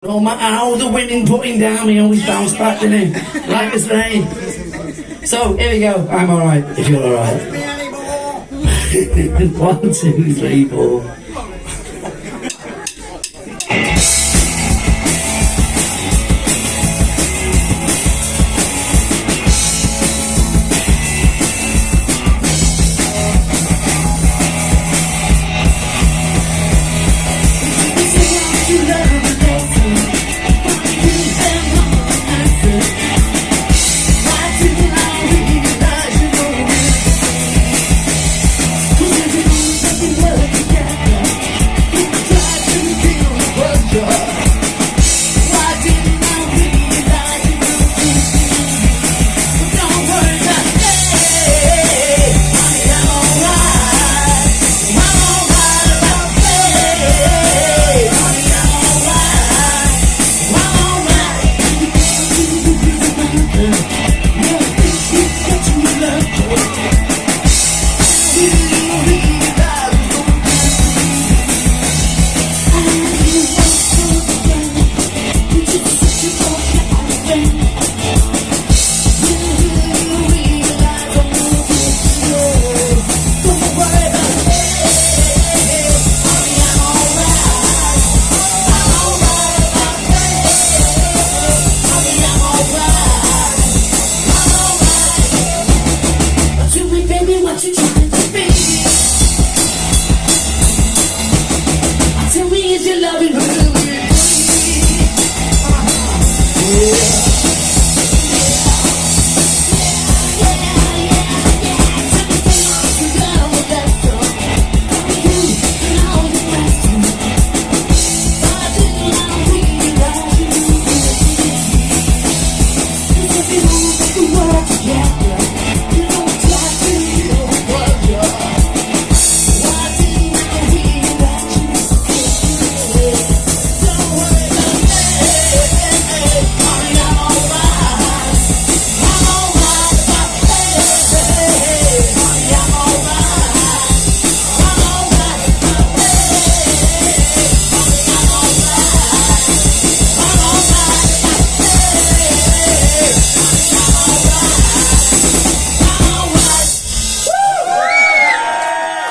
No matter how the women put him down, he always bounced back, didn't he? Like I say. So, here we go. I'm alright, if you're alright. One, two, three, four. Tell me is your loving her?